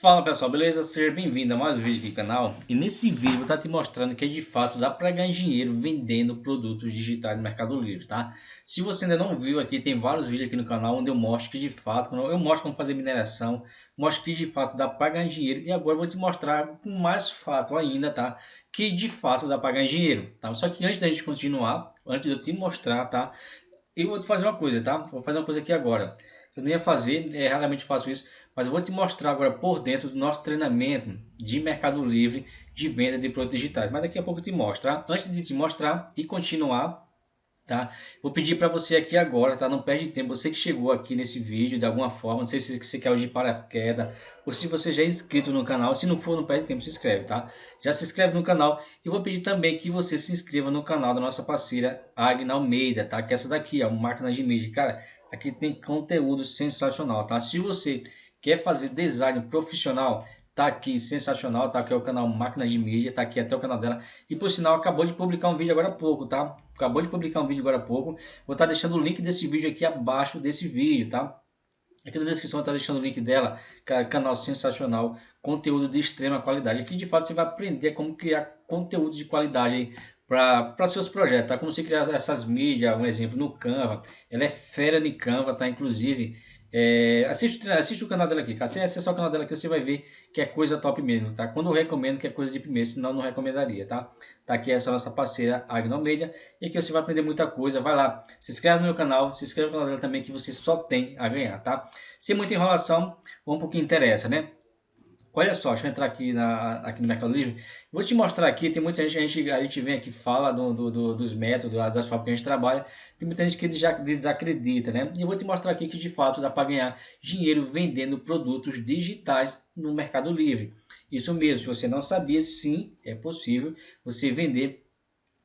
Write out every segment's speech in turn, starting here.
Fala pessoal, beleza? Seja bem-vindo a mais um vídeo aqui no canal e nesse vídeo vou estar te mostrando que de fato dá para ganhar dinheiro vendendo produtos digitais no Mercado Livre, tá? Se você ainda não viu aqui, tem vários vídeos aqui no canal onde eu mostro que de fato, eu mostro como fazer mineração, mostro que de fato dá para ganhar dinheiro e agora vou te mostrar com mais fato ainda, tá? Que de fato dá para ganhar dinheiro, tá? Só que antes da gente continuar, antes de eu te mostrar, tá? Eu vou te fazer uma coisa, tá? Vou fazer uma coisa aqui agora. Eu nem ia fazer, é, raramente faço isso, mas eu vou te mostrar agora por dentro do nosso treinamento de Mercado Livre de venda de produtos digitais. Mas daqui a pouco eu te mostro, tá? Antes de te mostrar e continuar, tá? Vou pedir para você aqui agora, tá? Não perde tempo, você que chegou aqui nesse vídeo de alguma forma, não sei se você quer hoje paraquedas ou se você já é inscrito no canal, se não for, não perde tempo, se inscreve, tá? Já se inscreve no canal e vou pedir também que você se inscreva no canal da nossa parceira Agna Almeida, tá? Que é essa daqui, ó, máquina de mídia, cara, aqui tem conteúdo sensacional, tá? Se você Quer fazer design profissional? Tá aqui, sensacional, tá aqui é o canal Máquina de Mídia, tá aqui até o canal dela. E por sinal, acabou de publicar um vídeo agora há pouco, tá? Acabou de publicar um vídeo agora há pouco. Vou estar tá deixando o link desse vídeo aqui abaixo desse vídeo, tá? Aqui na descrição eu estar tá deixando o link dela, canal sensacional, conteúdo de extrema qualidade. Aqui de fato você vai aprender como criar conteúdo de qualidade para seus projetos, tá? Como você criar essas mídias, um exemplo no Canva. Ela é fera de Canva, tá? Inclusive, é, assiste, assiste o canal dela aqui, cara. Se o canal dela aqui, você vai ver que é coisa top mesmo, tá? Quando eu recomendo que é coisa de primeiro, senão não recomendaria, tá? Tá aqui essa nossa parceira Agnomedia e aqui você vai aprender muita coisa. Vai lá, se inscreve no meu canal, se inscreve no canal dela também que você só tem a ganhar, tá? Sem muita enrolação, vamos pro que interessa, né? Olha só, deixa eu entrar aqui, na, aqui no Mercado Livre. Vou te mostrar aqui, tem muita gente, a gente, a gente vem aqui fala do, do, do, dos métodos, das formas que a gente trabalha. Tem muita gente que já desacredita, né? E eu vou te mostrar aqui que de fato dá para ganhar dinheiro vendendo produtos digitais no Mercado Livre. Isso mesmo, se você não sabia, sim, é possível você vender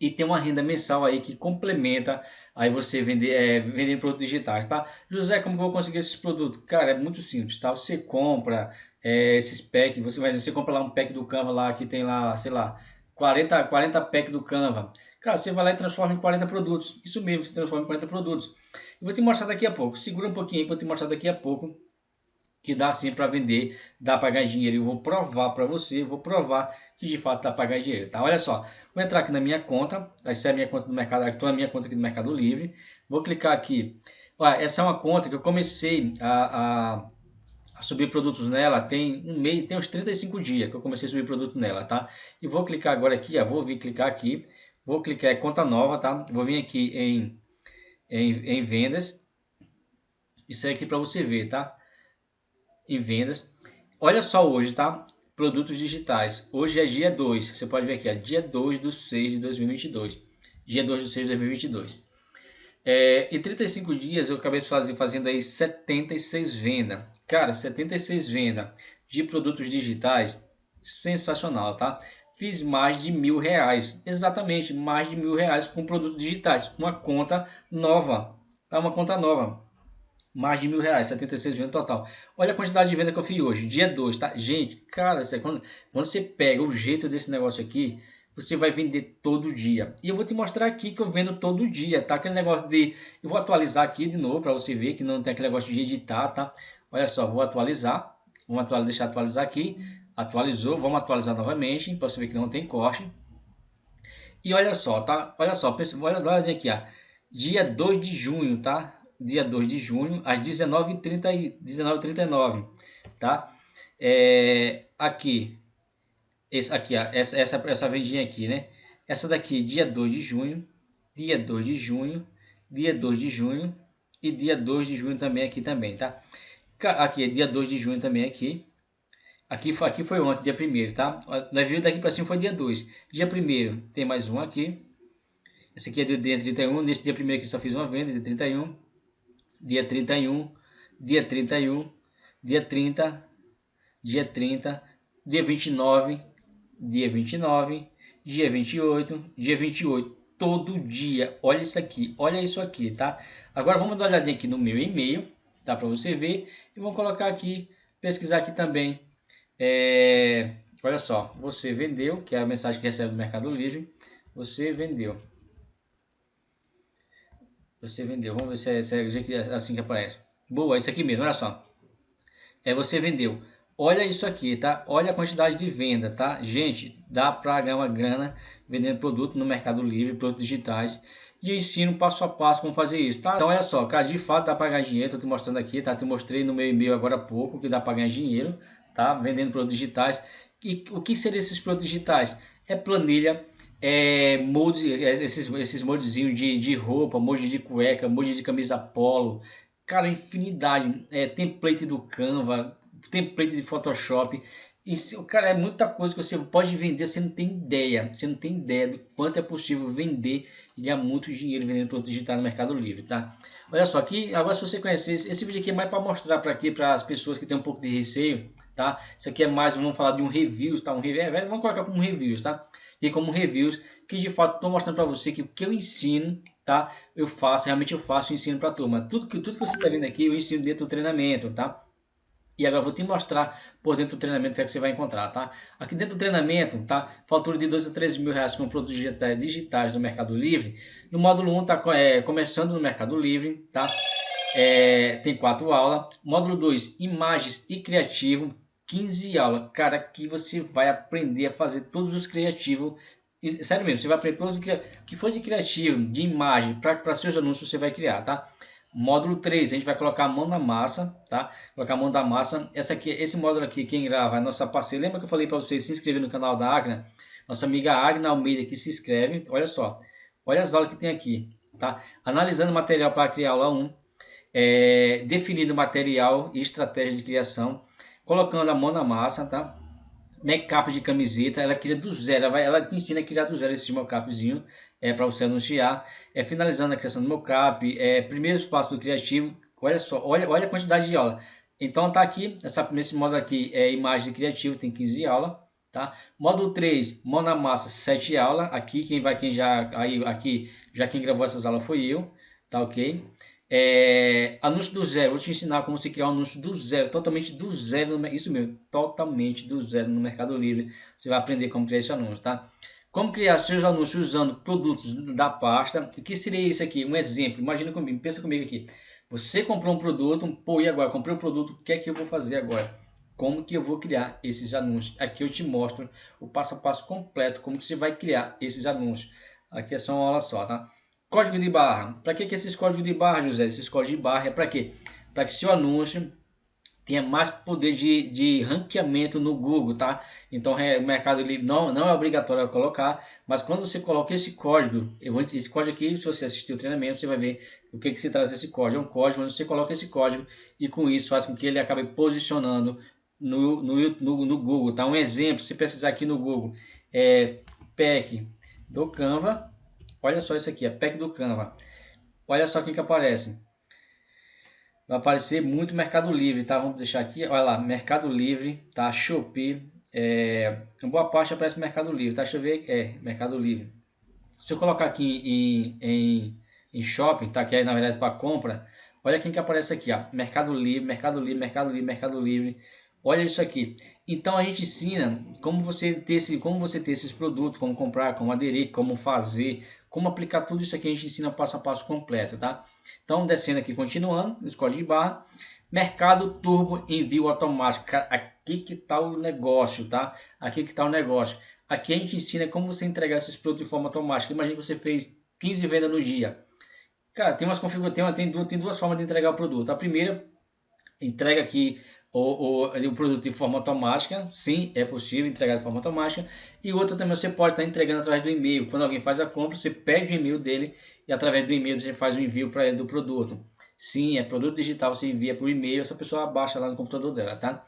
e ter uma renda mensal aí que complementa aí você vender, é, vender produtos digitais, tá? José, como que eu vou conseguir esses produtos? Cara, é muito simples, tá? Você compra é, esses packs, você vai você compra lá um pack do Canva lá que tem lá, sei lá, 40, 40 packs do Canva. Cara, você vai lá e transforma em 40 produtos. Isso mesmo, você transforma em 40 produtos. Eu vou te mostrar daqui a pouco. Segura um pouquinho aí para eu te mostrar daqui a pouco que dá sim para vender, dá para ganhar dinheiro. Eu vou provar para você, vou provar que de fato dá para ganhar dinheiro, tá? Olha só, vou entrar aqui na minha conta, essa é a minha conta do mercado, estou na minha conta aqui do Mercado Livre. Vou clicar aqui. Olha, essa é uma conta que eu comecei a, a a subir produtos nela tem um mês, tem uns 35 dias que eu comecei a subir produto nela, tá? E vou clicar agora aqui, ó, vou vir clicar aqui, vou clicar em conta nova, tá? Vou vir aqui em, em, em vendas, isso é aqui para você ver, tá? Em vendas, olha só hoje, tá? Produtos digitais, hoje é dia 2, você pode ver aqui, ó, dia 2 do 6 de 2022, dia 2 do 6 de 2022. É, em 35 dias eu acabei fazendo, fazendo aí 76 vendas. Cara, 76 vendas de produtos digitais, sensacional, tá? Fiz mais de mil reais, exatamente, mais de mil reais com produtos digitais. Uma conta nova, tá? Uma conta nova. Mais de mil reais, 76 vendas total. Olha a quantidade de venda que eu fiz hoje, dia 2, tá? Gente, cara, quando, quando você pega o jeito desse negócio aqui, você vai vender todo dia. E eu vou te mostrar aqui que eu vendo todo dia, tá? Aquele negócio de... Eu vou atualizar aqui de novo para você ver que não tem aquele negócio de editar, tá? Olha só, vou atualizar. Vamos atualizar, deixar atualizar aqui. Atualizou, vamos atualizar novamente para você ver que não tem corte. E olha só, tá? Olha só, pensa, olha, olha aqui, ó. Dia 2 de junho, tá? Dia 2 de junho, às 19h39, 19 tá? É, aqui, esse aqui, ó, essa, essa, essa vendinha aqui, né? Essa daqui, dia 2 de junho, dia 2 de junho, dia 2 de junho e dia 2 de junho também aqui também, tá? Aqui dia 2 de junho também aqui. Aqui foi, aqui foi ontem, dia 1 tá? Nós vimos daqui para cima foi dia 2. Dia 1 tem mais um aqui. Esse aqui é do dia 31. Nesse dia 1 aqui só fiz uma venda, dia 31. Dia 31. Dia 31. Dia 30. Dia 30. Dia 29 dia 29, dia 28, dia 28, todo dia. Olha isso aqui, olha isso aqui, tá? Agora vamos dar uma olhadinha aqui no meu e-mail, tá? Para você ver. E vamos colocar aqui, pesquisar aqui também. É, olha só, você vendeu, que é a mensagem que recebe do Mercado Livre. Você vendeu. Você vendeu. Vamos ver se é, se é assim que aparece. Boa, isso aqui mesmo, olha só. É você vendeu olha isso aqui, tá? Olha a quantidade de venda, tá? Gente, dá para ganhar uma grana vendendo produto no Mercado Livre, produtos digitais. E ensino passo a passo como fazer isso, tá? Então olha só, cara, de fato dá para ganhar dinheiro, tô te mostrando aqui, tá? Te mostrei no meu e-mail agora há pouco que dá para ganhar dinheiro, tá? Vendendo produtos digitais. E o que seriam esses produtos digitais? É planilha, é molde, é, esses, esses moldezinhos de, de roupa, molde de cueca, molde de camisa polo, cara, infinidade, é, template do Canva, template de Photoshop, isso, cara, é muita coisa que você pode vender, você não tem ideia, você não tem ideia do quanto é possível vender e ganhar muito dinheiro vendendo produto digital no Mercado Livre, tá? Olha só, aqui, agora se você conhecer, esse vídeo aqui é mais para mostrar para aqui, para as pessoas que têm um pouco de receio, tá? Isso aqui é mais, vamos falar de um reviews, tá? Um review, é, vamos colocar como reviews, tá? E como reviews, que de fato estou mostrando para você que o que eu ensino, tá? Eu faço, realmente eu faço, eu ensino para a turma. Tudo que, tudo que você está vendo aqui, eu ensino dentro do treinamento, tá? E agora vou te mostrar por dentro do treinamento o que, é que você vai encontrar, tá? Aqui dentro do treinamento, tá? Fatura de 2 a 3 mil reais com produtos digitais no Mercado Livre. No módulo 1 tá é, começando no Mercado Livre, tá? É, tem quatro aulas. Módulo 2, imagens e criativo, 15 aulas. Cara, aqui você vai aprender a fazer todos os criativos. Sério mesmo, você vai aprender todos os que for de criativo, de imagem, para seus anúncios você vai criar, tá? Módulo 3, a gente vai colocar a mão na massa, tá? Colocar a mão da massa. Essa aqui, esse módulo aqui, quem grava é nossa parceira. Lembra que eu falei para vocês se inscrever no canal da Agna? Nossa amiga Agna Almeida que se inscreve. Olha só, olha as aulas que tem aqui, tá? Analisando material para criar aula 1. É, definindo material e estratégia de criação. Colocando a mão na massa, tá? Make-up de camiseta, ela cria do zero, ela, vai, ela te ensina a criar do zero esse make-upzinho é, para você anunciar, é, finalizando a criação do mockup, é, primeiro passo do criativo, olha só, olha, olha a quantidade de aula. Então tá aqui, essa, nesse módulo aqui é imagem criativo, tem 15 aulas, tá? Módulo 3, mão na massa, 7 aulas, aqui quem vai, quem já, aí, aqui, já quem gravou essas aulas foi eu, tá ok? É, anúncio do zero, vou te ensinar como você criar um anúncio do zero, totalmente do zero, isso mesmo, totalmente do zero no Mercado Livre, você vai aprender como criar esse anúncio, tá? Como criar seus anúncios usando produtos da pasta. O que seria isso aqui? Um exemplo. Imagina comigo, pensa comigo aqui. Você comprou um produto, pô, e agora? Comprei um produto, o que é que eu vou fazer agora? Como que eu vou criar esses anúncios? Aqui eu te mostro o passo a passo completo, como que você vai criar esses anúncios. Aqui é só uma aula só, tá? Código de barra. Para que, que esses códigos de barra, José? Esses códigos de barra é para quê? Para que seu anúncio tenha mais poder de, de ranqueamento no Google, tá? Então o Mercado Livre não, não é obrigatório colocar, mas quando você coloca esse código, esse código aqui, se você assistir o treinamento, você vai ver o que, que se traz esse código. É um código, mas você coloca esse código e com isso faz com que ele acabe posicionando no, no, no, no Google, tá? Um exemplo, se precisar aqui no Google, é PEC do Canva, olha só isso aqui, é PEC do Canva. Olha só quem que aparece vai aparecer muito Mercado Livre, tá? Vamos deixar aqui, olha lá, Mercado Livre, tá? Shopee, é, boa parte aparece Mercado Livre, tá? Deixa eu ver, é, Mercado Livre. Se eu colocar aqui em, em, em shopping, tá? Que é na verdade para compra, olha quem que aparece aqui, ó, Mercado Livre, Mercado Livre, Mercado Livre, Mercado Livre. Olha isso aqui. Então a gente ensina como você ter esse, como você ter esses produtos, como comprar, como aderir, como fazer, como aplicar tudo isso aqui. A gente ensina passo a passo completo, tá? Então descendo aqui, continuando, código de barra, Mercado Turbo Envio Automático. aqui que está o negócio, tá? Aqui que está o negócio. Aqui a gente ensina como você entregar esses produtos de forma automática. Imagina que você fez 15 vendas no dia. Cara, tem umas configurações, tem, duas, tem duas formas de entregar o produto. A primeira, entrega aqui o, o, o produto de forma automática, sim, é possível entregar de forma automática. E outra também você pode estar entregando através do e-mail. Quando alguém faz a compra, você pede o e-mail dele e através do e-mail você faz o envio para ele do produto. Sim, é produto digital, você envia por e-mail, essa pessoa baixa lá no computador dela, tá?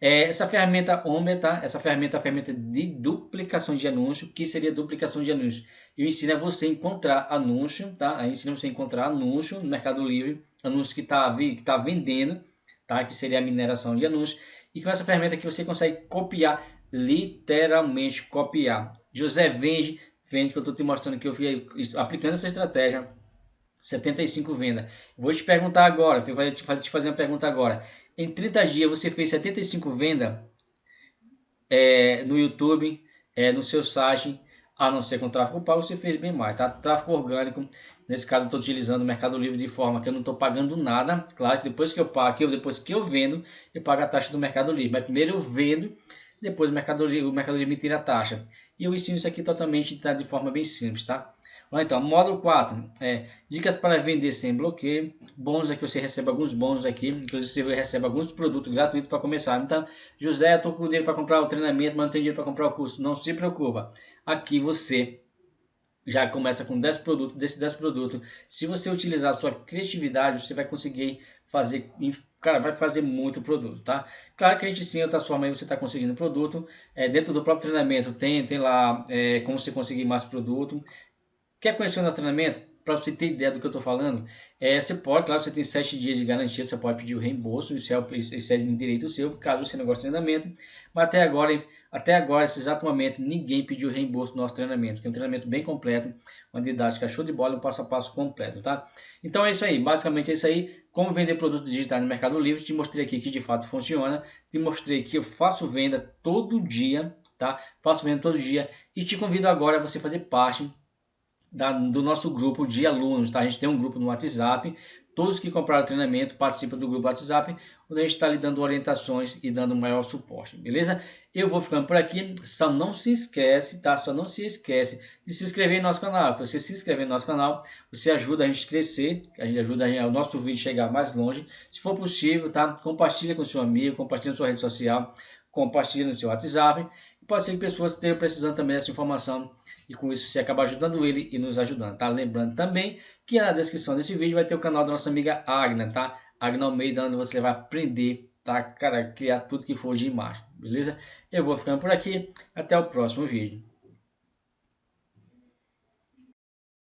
É, essa ferramenta Omber, tá? Essa ferramenta é a ferramenta de duplicação de anúncio. que seria duplicação de anúncio? Eu ensino a você encontrar anúncio, tá? Eu ensino você a encontrar anúncio no Mercado Livre, anúncio que está que tá vendendo, tá? Que seria a mineração de anúncios. E com essa ferramenta aqui você consegue copiar, literalmente copiar. José vende, vende que eu estou te mostrando que eu fui aplicando essa estratégia. 75 vendas. Vou te perguntar agora, vou te fazer uma pergunta agora. Em 30 dias você fez 75 vendas é, no YouTube, é, no seu site, a não ser com tráfego pago, você fez bem mais, tá? Tráfego orgânico, Nesse caso, eu estou utilizando o Mercado Livre de forma que eu não estou pagando nada. Claro que depois que eu pago, depois que eu vendo, eu pago a taxa do Mercado Livre. Mas primeiro eu vendo, depois o Mercado Livre, o Mercado Livre me tira a taxa. E eu ensino isso aqui totalmente tá, de forma bem simples, tá? Então, módulo 4, é, dicas para vender sem bloqueio. Bônus aqui, você recebe alguns bônus aqui. Inclusive, você recebe alguns produtos gratuitos para começar. Então, José, estou com dinheiro para comprar o treinamento, mas não tenho dinheiro para comprar o curso. Não se preocupa. Aqui você já começa com 10 produtos, desses 10 produtos, se você utilizar a sua criatividade, você vai conseguir fazer, cara, vai fazer muito produto, tá? Claro que a gente sim, outra forma aí você está conseguindo produto, é, dentro do próprio treinamento tem, tem lá é, como você conseguir mais produto. Quer conhecer o treinamento? Para você ter ideia do que eu estou falando, é, você pode, claro, você tem 7 dias de garantia, você pode pedir o reembolso, isso é, isso é direito seu, caso você não goste do treinamento, mas até agora, até agora, esse exato momento, ninguém pediu reembolso do nosso treinamento, que é um treinamento bem completo, uma didática show de bola, um passo a passo completo, tá? Então é isso aí, basicamente é isso aí, como vender produtos digitais no Mercado Livre, te mostrei aqui que de fato funciona, te mostrei que eu faço venda todo dia, tá? Faço venda todo dia e te convido agora a você fazer parte da, do nosso grupo de alunos, tá? A gente tem um grupo no WhatsApp, todos que compraram o treinamento participam do grupo WhatsApp, onde a gente está lhe dando orientações e dando maior suporte, beleza? Eu vou ficando por aqui, só não se esquece, tá? Só não se esquece de se inscrever no nosso canal, porque você se inscrever no nosso canal, você ajuda a gente a crescer, a gente ajuda a gente, o nosso vídeo chegar mais longe, se for possível, tá? Compartilha com seu amigo, compartilha na sua rede social, compartilha no seu WhatsApp, pode ser que pessoas estejam precisando também dessa informação e com isso você acaba ajudando ele e nos ajudando, tá? Lembrando também que na descrição desse vídeo vai ter o canal da nossa amiga Agna, tá? Agna Almeida, onde você vai aprender, tá? Cara, criar tudo que for de imagem, beleza? Eu vou ficando por aqui, até o próximo vídeo.